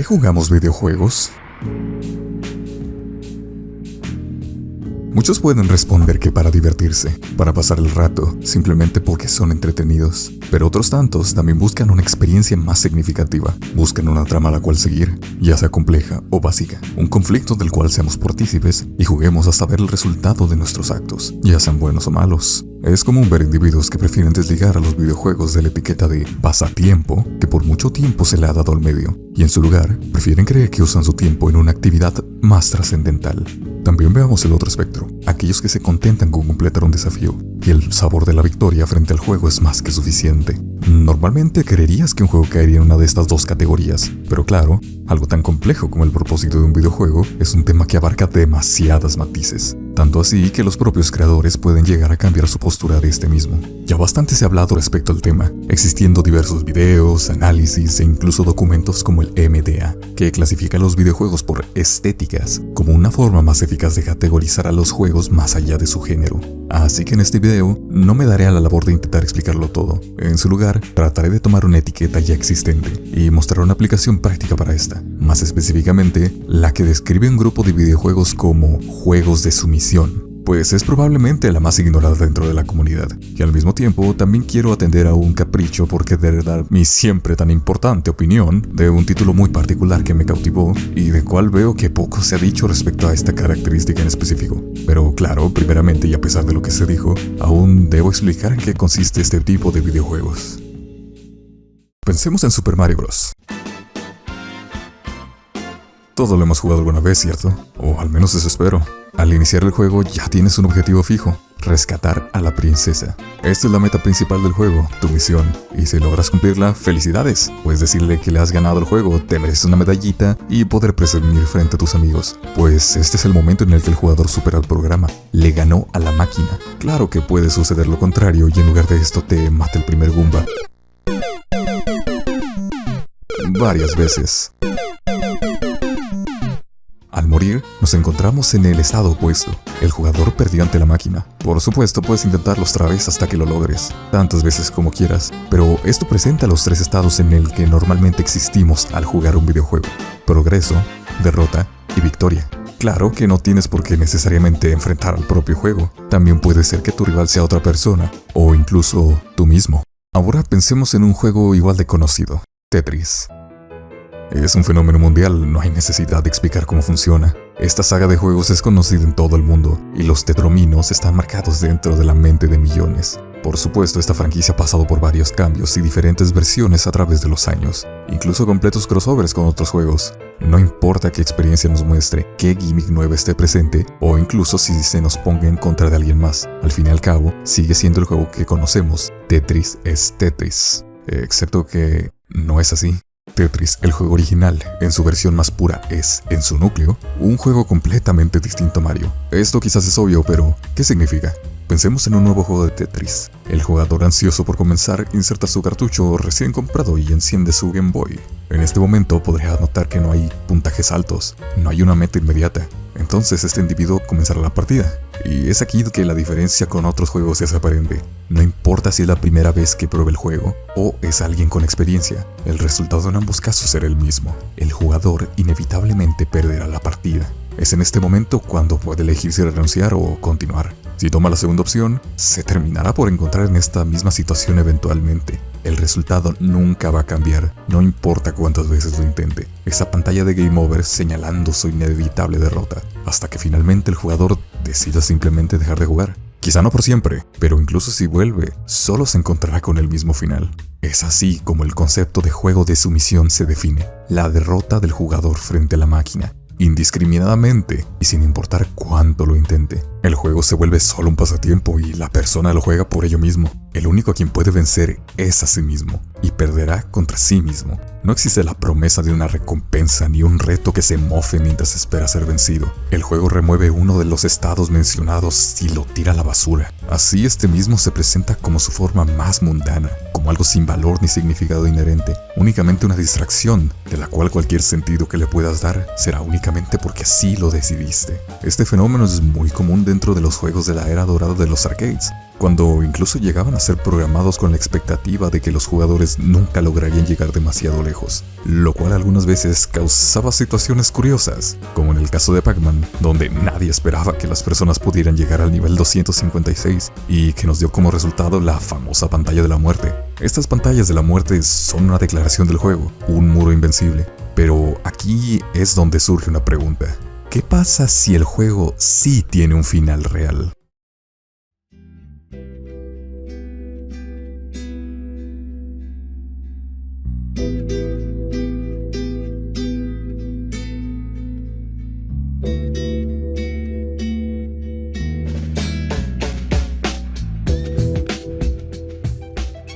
qué jugamos videojuegos? Muchos pueden responder que para divertirse, para pasar el rato, simplemente porque son entretenidos. Pero otros tantos también buscan una experiencia más significativa, buscan una trama a la cual seguir, ya sea compleja o básica, un conflicto del cual seamos partícipes y juguemos hasta ver el resultado de nuestros actos, ya sean buenos o malos. Es común ver individuos que prefieren desligar a los videojuegos de la etiqueta de pasatiempo que por mucho tiempo se le ha dado al medio, y en su lugar prefieren creer que usan su tiempo en una actividad más trascendental. También veamos el otro espectro, aquellos que se contentan con completar un desafío, y el sabor de la victoria frente al juego es más que suficiente. Normalmente creerías que un juego caería en una de estas dos categorías, pero claro, algo tan complejo como el propósito de un videojuego es un tema que abarca demasiadas matices tanto así que los propios creadores pueden llegar a cambiar su postura de este mismo. Ya bastante se ha hablado respecto al tema, existiendo diversos videos, análisis e incluso documentos como el MDA, que clasifica los videojuegos por estéticas, como una forma más eficaz de categorizar a los juegos más allá de su género. Así que en este video no me daré a la labor de intentar explicarlo todo. En su lugar, trataré de tomar una etiqueta ya existente y mostrar una aplicación práctica para esta. Más específicamente, la que describe un grupo de videojuegos como juegos de sumisión, pues es probablemente la más ignorada dentro de la comunidad. Y al mismo tiempo también quiero atender a un capricho por querer dar mi siempre tan importante opinión de un título muy particular que me cautivó y de cual veo que poco se ha dicho respecto a esta característica en específico. Pero claro, primeramente y a pesar de lo que se dijo, aún debo explicar en qué consiste este tipo de videojuegos. Pensemos en Super Mario Bros. Todo lo hemos jugado alguna vez, ¿cierto? O al menos eso espero. Al iniciar el juego ya tienes un objetivo fijo, rescatar a la princesa. Esta es la meta principal del juego, tu misión, y si logras cumplirla, felicidades. Puedes decirle que le has ganado el juego, te mereces una medallita y poder presumir frente a tus amigos. Pues este es el momento en el que el jugador supera el programa, le ganó a la máquina. Claro que puede suceder lo contrario y en lugar de esto te mata el primer Goomba. Varias veces. Al morir, nos encontramos en el estado opuesto. El jugador perdió ante la máquina. Por supuesto, puedes intentarlo otra vez hasta que lo logres, tantas veces como quieras, pero esto presenta los tres estados en el que normalmente existimos al jugar un videojuego. Progreso, derrota y victoria. Claro que no tienes por qué necesariamente enfrentar al propio juego. También puede ser que tu rival sea otra persona, o incluso tú mismo. Ahora pensemos en un juego igual de conocido, Tetris. Es un fenómeno mundial, no hay necesidad de explicar cómo funciona. Esta saga de juegos es conocida en todo el mundo, y los tetrominos están marcados dentro de la mente de millones. Por supuesto, esta franquicia ha pasado por varios cambios y diferentes versiones a través de los años, incluso completos crossovers con otros juegos. No importa qué experiencia nos muestre, qué gimmick nueva esté presente, o incluso si se nos ponga en contra de alguien más, al fin y al cabo, sigue siendo el juego que conocemos. Tetris es Tetris. Excepto que no es así. Tetris, el juego original, en su versión más pura, es, en su núcleo, un juego completamente distinto a Mario. Esto quizás es obvio, pero ¿qué significa? Pensemos en un nuevo juego de Tetris. El jugador ansioso por comenzar inserta su cartucho recién comprado y enciende su Game Boy. En este momento podría notar que no hay puntajes altos, no hay una meta inmediata. Entonces este individuo comenzará la partida. Y es aquí que la diferencia con otros juegos se aparente. No importa si es la primera vez que pruebe el juego o es alguien con experiencia, el resultado en ambos casos será el mismo. El jugador inevitablemente perderá la partida. Es en este momento cuando puede elegir si renunciar o continuar. Si toma la segunda opción, se terminará por encontrar en esta misma situación eventualmente. El resultado nunca va a cambiar, no importa cuántas veces lo intente. Esa pantalla de Game Over señalando su inevitable derrota, hasta que finalmente el jugador decida simplemente dejar de jugar. Quizá no por siempre, pero incluso si vuelve, solo se encontrará con el mismo final. Es así como el concepto de juego de sumisión se define, la derrota del jugador frente a la máquina, indiscriminadamente y sin importar cuánto lo intente. El juego se vuelve solo un pasatiempo y la persona lo juega por ello mismo. El único a quien puede vencer es a sí mismo y perderá contra sí mismo. No existe la promesa de una recompensa ni un reto que se mofe mientras espera ser vencido. El juego remueve uno de los estados mencionados y lo tira a la basura. Así este mismo se presenta como su forma más mundana, como algo sin valor ni significado inherente, únicamente una distracción, de la cual cualquier sentido que le puedas dar será únicamente porque así lo decidiste. Este fenómeno es muy común dentro de los juegos de la era dorada de los arcades, cuando incluso llegaban a ser programados con la expectativa de que los jugadores nunca lograrían llegar demasiado lejos, lo cual algunas veces causaba situaciones curiosas, como en el caso de Pac-Man, donde nadie esperaba que las personas pudieran llegar al nivel 256 y que nos dio como resultado la famosa pantalla de la muerte. Estas pantallas de la muerte son una declaración del juego, un muro invencible, pero aquí es donde surge una pregunta. ¿Qué pasa si el juego sí tiene un final real?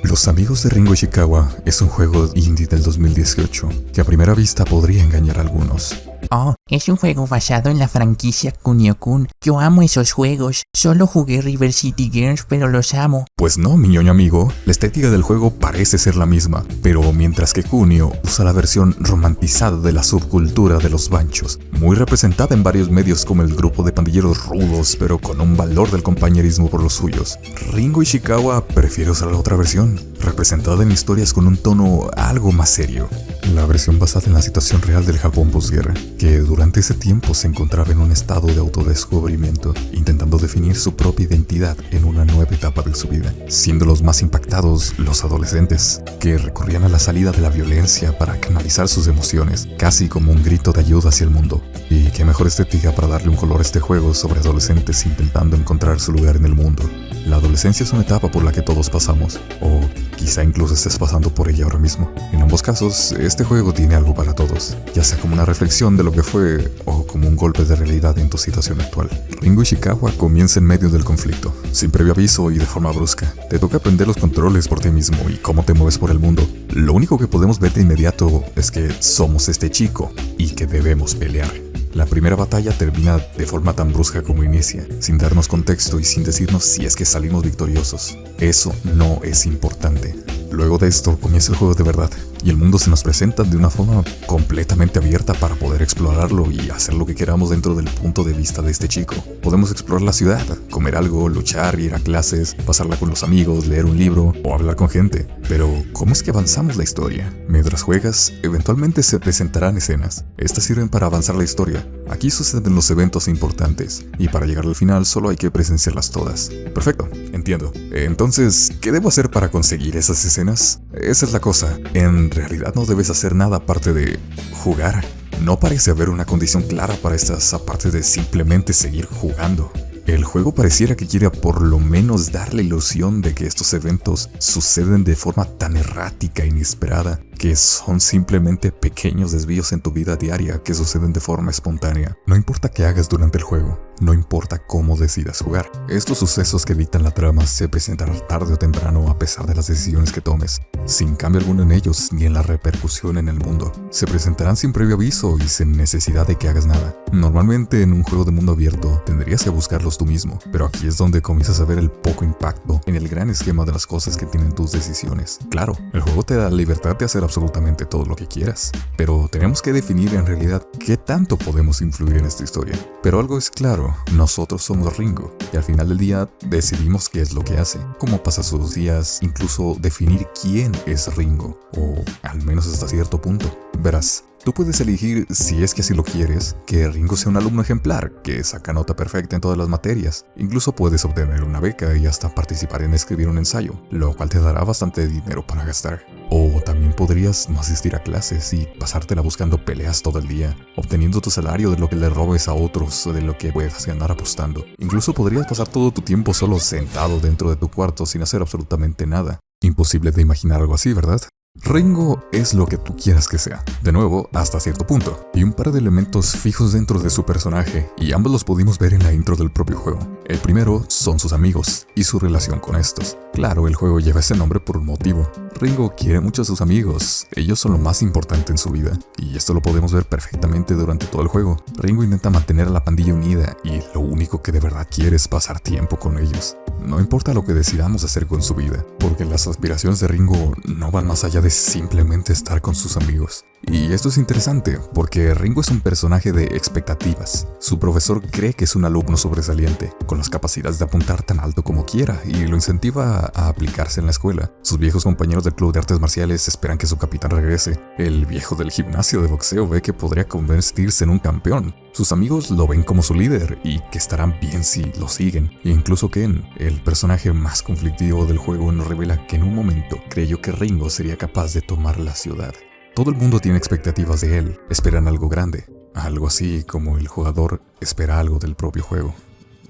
Los amigos de Ringo Ishikawa es un juego indie del 2018 que a primera vista podría engañar a algunos. Oh, es un juego basado en la franquicia Kunio-kun. Yo amo esos juegos. Solo jugué River City Girls, pero los amo. Pues no, mi ñoño amigo, la estética del juego parece ser la misma, pero mientras que Kunio usa la versión romantizada de la subcultura de los banchos, muy representada en varios medios como el grupo de pandilleros rudos, pero con un valor del compañerismo por los suyos, Ringo Ishikawa prefiere usar la otra versión, representada en historias con un tono algo más serio. La versión basada en la situación real del Japón posguerra, que durante ese tiempo se encontraba en un estado de autodescubrimiento, intentando definir su propia identidad en una nueva etapa de su vida, siendo los más impactados los adolescentes, que recurrían a la salida de la violencia para canalizar sus emociones, casi como un grito de ayuda hacia el mundo. Y qué mejor estética para darle un color a este juego sobre adolescentes intentando encontrar su lugar en el mundo. La adolescencia es una etapa por la que todos pasamos, o quizá incluso estés pasando por ella ahora mismo. En ambos casos, este juego tiene algo para todos, ya sea como una reflexión de lo que fue o como un golpe de realidad en tu situación actual. Ringo Ishikawa comienza en medio del conflicto, sin previo aviso y de forma brusca. Te toca aprender los controles por ti mismo y cómo te mueves por el mundo. Lo único que podemos ver de inmediato es que somos este chico y que debemos pelear. La primera batalla termina de forma tan brusca como inicia, sin darnos contexto y sin decirnos si es que salimos victoriosos. Eso no es importante. Luego de esto comienza el juego de verdad, y el mundo se nos presenta de una forma completamente abierta para poder explorarlo y hacer lo que queramos dentro del punto de vista de este chico. Podemos explorar la ciudad, comer algo, luchar, ir a clases, pasarla con los amigos, leer un libro o hablar con gente. Pero, ¿cómo es que avanzamos la historia? Mientras juegas, eventualmente se presentarán escenas. Estas sirven para avanzar la historia. Aquí suceden los eventos importantes, y para llegar al final solo hay que presenciarlas todas. Perfecto, entiendo. Entonces, ¿qué debo hacer para conseguir esas escenas? Esa es la cosa. En realidad no debes hacer nada aparte de jugar. No parece haber una condición clara para estas aparte de simplemente seguir jugando. El juego pareciera que quiere por lo menos dar la ilusión de que estos eventos suceden de forma tan errática e inesperada que son simplemente pequeños desvíos en tu vida diaria que suceden de forma espontánea. No importa qué hagas durante el juego, no importa cómo decidas jugar. Estos sucesos que dictan la trama se presentarán tarde o temprano a pesar de las decisiones que tomes, sin cambio alguno en ellos ni en la repercusión en el mundo. Se presentarán sin previo aviso y sin necesidad de que hagas nada. Normalmente en un juego de mundo abierto tendrías que buscarlos tú mismo, pero aquí es donde comienzas a ver el poco impacto en el gran esquema de las cosas que tienen tus decisiones. Claro, el juego te da libertad de hacer absolutamente todo lo que quieras, pero tenemos que definir en realidad qué tanto podemos influir en esta historia. Pero algo es claro, nosotros somos Ringo, y al final del día decidimos qué es lo que hace, cómo pasa sus días, incluso definir quién es Ringo, o al menos hasta cierto punto. Verás, Tú puedes elegir, si es que así lo quieres, que Ringo sea un alumno ejemplar, que saca nota perfecta en todas las materias. Incluso puedes obtener una beca y hasta participar en escribir un ensayo, lo cual te dará bastante dinero para gastar. O también podrías no asistir a clases y pasártela buscando peleas todo el día, obteniendo tu salario de lo que le robes a otros o de lo que puedas ganar apostando. Incluso podrías pasar todo tu tiempo solo sentado dentro de tu cuarto sin hacer absolutamente nada. Imposible de imaginar algo así, ¿verdad? Ringo es lo que tú quieras que sea, de nuevo hasta cierto punto, y un par de elementos fijos dentro de su personaje, y ambos los pudimos ver en la intro del propio juego. El primero son sus amigos y su relación con estos. Claro, el juego lleva ese nombre por un motivo. Ringo quiere mucho a sus amigos, ellos son lo más importante en su vida, y esto lo podemos ver perfectamente durante todo el juego. Ringo intenta mantener a la pandilla unida y lo único que de verdad quiere es pasar tiempo con ellos. No importa lo que decidamos hacer con su vida, porque las aspiraciones de Ringo no van más allá de simplemente estar con sus amigos. Y esto es interesante, porque Ringo es un personaje de expectativas. Su profesor cree que es un alumno sobresaliente, con las capacidades de apuntar tan alto como quiera, y lo incentiva a aplicarse en la escuela. Sus viejos compañeros del club de artes marciales esperan que su capitán regrese. El viejo del gimnasio de boxeo ve que podría convertirse en un campeón. Sus amigos lo ven como su líder y que estarán bien si lo siguen. E incluso Ken, el personaje más conflictivo del juego, nos revela que en un momento creyó que Ringo sería capaz de tomar la ciudad. Todo el mundo tiene expectativas de él, esperan algo grande, algo así como el jugador espera algo del propio juego.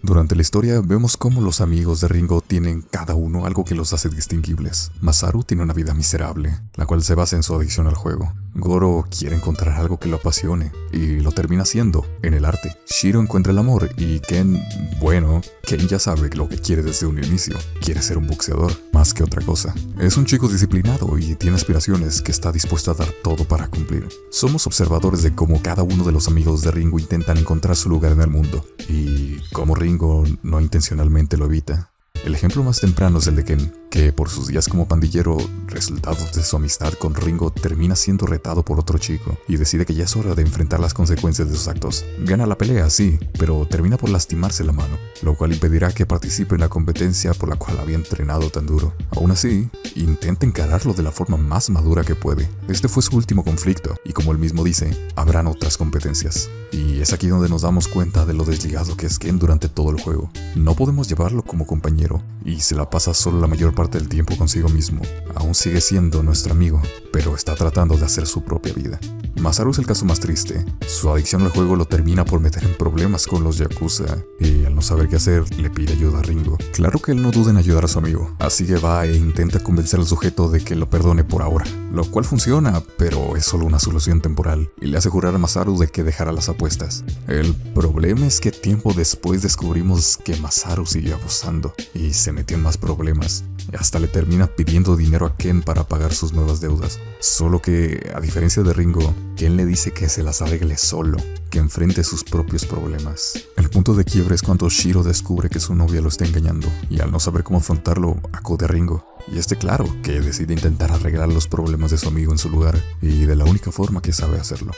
Durante la historia vemos cómo los amigos de Ringo tienen cada uno algo que los hace distinguibles. Masaru tiene una vida miserable, la cual se basa en su adicción al juego. Goro quiere encontrar algo que lo apasione y lo termina haciendo en el arte. Shiro encuentra el amor y Ken, bueno, Ken ya sabe lo que quiere desde un inicio. Quiere ser un boxeador, más que otra cosa. Es un chico disciplinado y tiene aspiraciones que está dispuesto a dar todo para cumplir. Somos observadores de cómo cada uno de los amigos de Ringo intentan encontrar su lugar en el mundo y cómo Ringo no intencionalmente lo evita. El ejemplo más temprano es el de Ken, que por sus días como pandillero, resultados de su amistad con Ringo, termina siendo retado por otro chico y decide que ya es hora de enfrentar las consecuencias de sus actos. Gana la pelea, sí, pero termina por lastimarse la mano, lo cual impedirá que participe en la competencia por la cual había entrenado tan duro. Aún así, intenta encararlo de la forma más madura que puede. Este fue su último conflicto, y como él mismo dice, habrán otras competencias. Y es aquí donde nos damos cuenta de lo desligado que es Ken durante todo el juego. No podemos llevarlo como compañero, y se la pasa solo la mayor parte del tiempo consigo mismo. Aún sigue siendo nuestro amigo, pero está tratando de hacer su propia vida. Masaru es el caso más triste. Su adicción al juego lo termina por meter en problemas con los Yakuza, y al no saber qué hacer, le pide ayuda a Ringo. Claro que él no duda en ayudar a su amigo, así que va e intenta convencer al sujeto de que lo perdone por ahora, lo cual funciona, pero es solo una solución temporal, y le hace jurar a Masaru de que dejará las apuestas. El problema es que tiempo después descubrimos que Masaru siguió abusando, y se metió en más problemas. Hasta le termina pidiendo dinero a Ken para pagar sus nuevas deudas. Solo que, a diferencia de Ringo, Ken le dice que se las arregle solo, que enfrente sus propios problemas. El punto de quiebre es cuando Shiro descubre que su novia lo está engañando, y al no saber cómo afrontarlo, acude a Ringo. Y este claro, que decide intentar arreglar los problemas de su amigo en su lugar, y de la única forma que sabe hacerlo.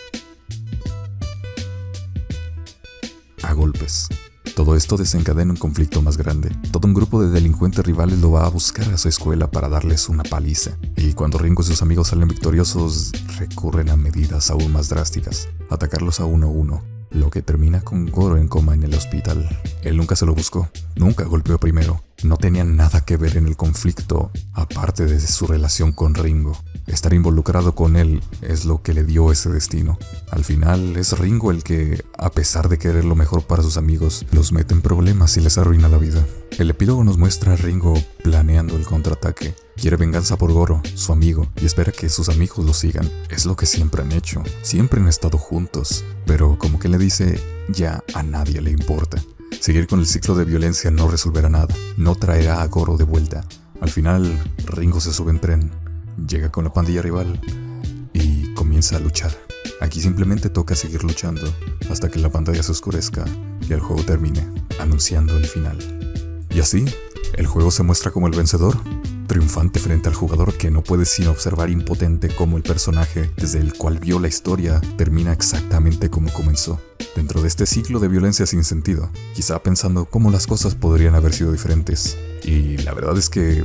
A golpes. Todo esto desencadena un conflicto más grande. Todo un grupo de delincuentes rivales lo va a buscar a su escuela para darles una paliza. Y cuando Ringo y sus amigos salen victoriosos, recurren a medidas aún más drásticas. Atacarlos a uno a uno, lo que termina con Goro en coma en el hospital. Él nunca se lo buscó, nunca golpeó primero, no tenía nada que ver en el conflicto, aparte de su relación con Ringo. Estar involucrado con él es lo que le dio ese destino. Al final es Ringo el que, a pesar de querer lo mejor para sus amigos, los mete en problemas y les arruina la vida. El epílogo nos muestra a Ringo planeando el contraataque. Quiere venganza por Goro, su amigo, y espera que sus amigos lo sigan. Es lo que siempre han hecho, siempre han estado juntos. Pero como que le dice, ya a nadie le importa. Seguir con el ciclo de violencia no resolverá nada, no traerá a Goro de vuelta. Al final, Ringo se sube en tren, llega con la pandilla rival y comienza a luchar. Aquí simplemente toca seguir luchando hasta que la pantalla se oscurezca y el juego termine, anunciando el final. Y así, el juego se muestra como el vencedor, triunfante frente al jugador que no puede sino observar impotente cómo el personaje desde el cual vio la historia termina exactamente como comenzó, dentro de este ciclo de violencia sin sentido, quizá pensando cómo las cosas podrían haber sido diferentes. Y la verdad es que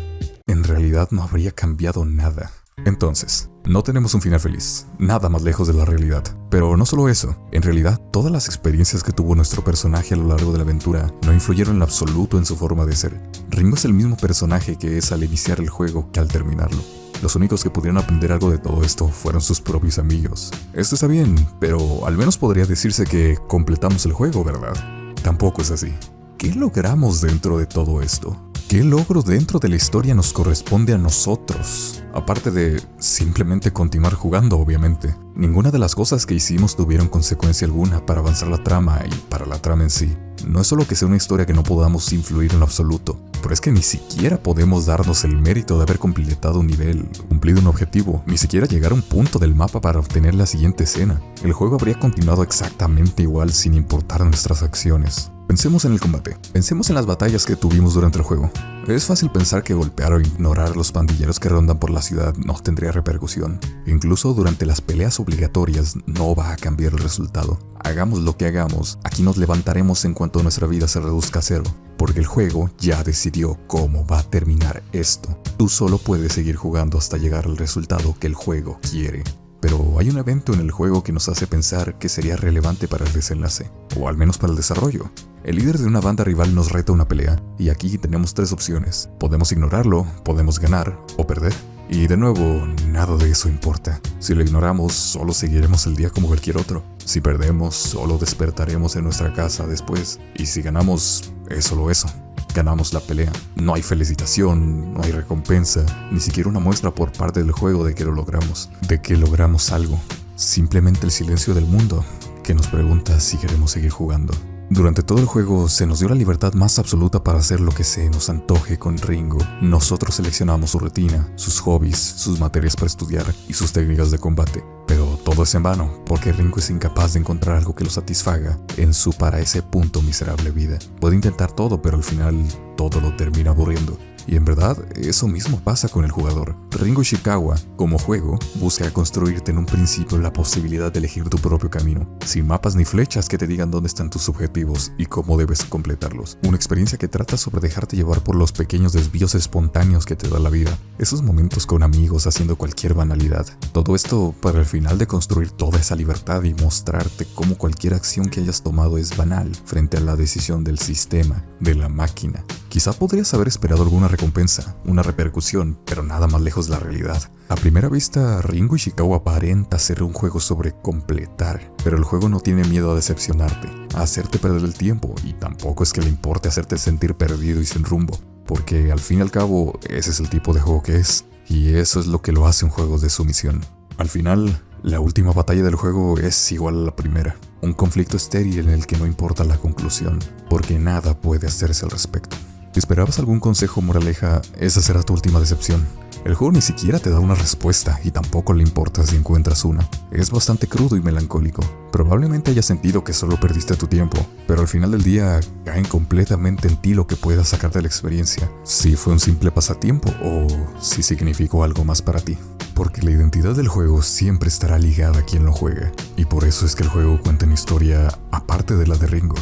en realidad no habría cambiado nada. Entonces, no tenemos un final feliz, nada más lejos de la realidad. Pero no solo eso, en realidad todas las experiencias que tuvo nuestro personaje a lo largo de la aventura no influyeron en absoluto en su forma de ser. Ringo es el mismo personaje que es al iniciar el juego que al terminarlo. Los únicos que pudieron aprender algo de todo esto fueron sus propios amigos. Esto está bien, pero al menos podría decirse que completamos el juego, ¿verdad? Tampoco es así. ¿Qué logramos dentro de todo esto? ¿Qué logro dentro de la historia nos corresponde a nosotros? Aparte de simplemente continuar jugando, obviamente. Ninguna de las cosas que hicimos tuvieron consecuencia alguna para avanzar la trama y para la trama en sí. No es solo que sea una historia que no podamos influir en lo absoluto, pero es que ni siquiera podemos darnos el mérito de haber completado un nivel, cumplido un objetivo, ni siquiera llegar a un punto del mapa para obtener la siguiente escena. El juego habría continuado exactamente igual sin importar nuestras acciones. Pensemos en el combate. Pensemos en las batallas que tuvimos durante el juego. Es fácil pensar que golpear o ignorar a los pandilleros que rondan por la ciudad no tendría repercusión. Incluso durante las peleas obligatorias no va a cambiar el resultado. Hagamos lo que hagamos, aquí nos levantaremos en cuanto nuestra vida se reduzca a cero. Porque el juego ya decidió cómo va a terminar esto. Tú solo puedes seguir jugando hasta llegar al resultado que el juego quiere. Pero hay un evento en el juego que nos hace pensar que sería relevante para el desenlace, o al menos para el desarrollo. El líder de una banda rival nos reta una pelea, y aquí tenemos tres opciones. Podemos ignorarlo, podemos ganar o perder. Y de nuevo, nada de eso importa. Si lo ignoramos, solo seguiremos el día como cualquier otro. Si perdemos, solo despertaremos en nuestra casa después. Y si ganamos, es solo eso. Ganamos la pelea. No hay felicitación, no hay recompensa, ni siquiera una muestra por parte del juego de que lo logramos, de que logramos algo. Simplemente el silencio del mundo que nos pregunta si queremos seguir jugando. Durante todo el juego se nos dio la libertad más absoluta para hacer lo que se nos antoje con Ringo. Nosotros seleccionamos su rutina, sus hobbies, sus materias para estudiar y sus técnicas de combate. Pero todo es en vano, porque Ringo es incapaz de encontrar algo que lo satisfaga en su para ese punto miserable vida. Puede intentar todo, pero al final todo lo termina aburriendo. Y en verdad, eso mismo pasa con el jugador. Ringo Ishikawa, como juego, busca construirte en un principio la posibilidad de elegir tu propio camino, sin mapas ni flechas que te digan dónde están tus objetivos y cómo debes completarlos. Una experiencia que trata sobre dejarte llevar por los pequeños desvíos espontáneos que te da la vida, esos momentos con amigos haciendo cualquier banalidad. Todo esto para el final de construir toda esa libertad y mostrarte cómo cualquier acción que hayas tomado es banal frente a la decisión del sistema, de la máquina. Quizá podrías haber esperado alguna recompensa, una repercusión, pero nada más lejos de la realidad. A primera vista, Ringo Ishikawa aparenta ser un juego sobre completar, pero el juego no tiene miedo a decepcionarte, a hacerte perder el tiempo, y tampoco es que le importe hacerte sentir perdido y sin rumbo, porque al fin y al cabo ese es el tipo de juego que es, y eso es lo que lo hace un juego de sumisión. Al final, la última batalla del juego es igual a la primera, un conflicto estéril en el que no importa la conclusión, porque nada puede hacerse al respecto. Si esperabas algún consejo moraleja, esa será tu última decepción. El juego ni siquiera te da una respuesta y tampoco le importa si encuentras una. Es bastante crudo y melancólico. Probablemente hayas sentido que solo perdiste tu tiempo, pero al final del día caen completamente en ti lo que puedas sacar de la experiencia. Si fue un simple pasatiempo o si significó algo más para ti. Porque la identidad del juego siempre estará ligada a quien lo juega. Y por eso es que el juego cuenta una historia aparte de la de Ringo.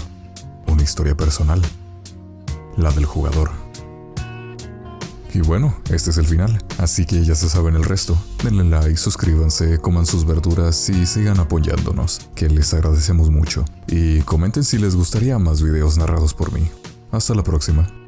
Una historia personal la del jugador. Y bueno, este es el final, así que ya se saben el resto. Denle like, suscríbanse, coman sus verduras y sigan apoyándonos, que les agradecemos mucho. Y comenten si les gustaría más videos narrados por mí. Hasta la próxima.